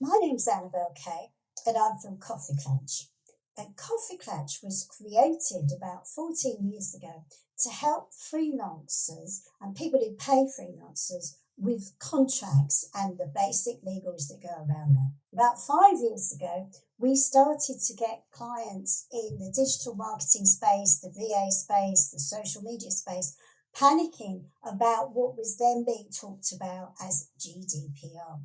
My name's Annabel Kaye, and I'm from KoffeeKlatch. And KoffeeKlatch was created about 14 years ago to help freelancers and people who pay freelancers with contracts and the basic legals that go around that. About five years ago, we started to get clients in the digital marketing space, the VA space, the social media space, panicking about what was then being talked about as GDPR.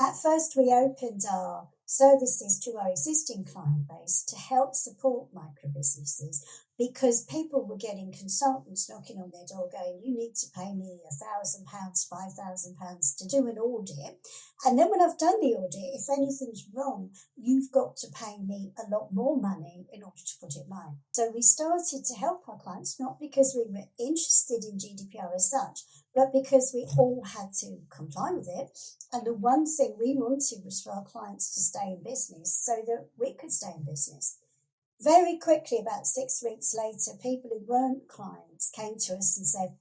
At first, we opened our services to our existing client base to help support micro businesses because people were getting consultants knocking on their door going, You need to pay me a thousand pounds, five thousand pounds to do an audit. And then when I've done the audit, if anything's wrong, you've got to pay me a lot more money in order to put it right. So we started to help our clients, not because we were interested in GDPR as such, but because we all had to comply with it. And the one thing we wanted was for our clients to stay in business so that we could stay in business. Very quickly, about six weeks later, people who weren't clients came to us and said,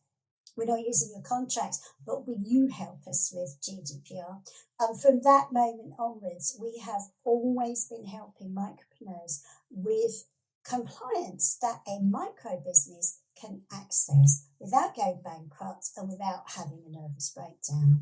we're not using your contract, but will you help us with GDPR? And from that moment onwards, we have always been helping micropreneurs with compliance that a micro business can access without going bankrupt and without having a nervous breakdown.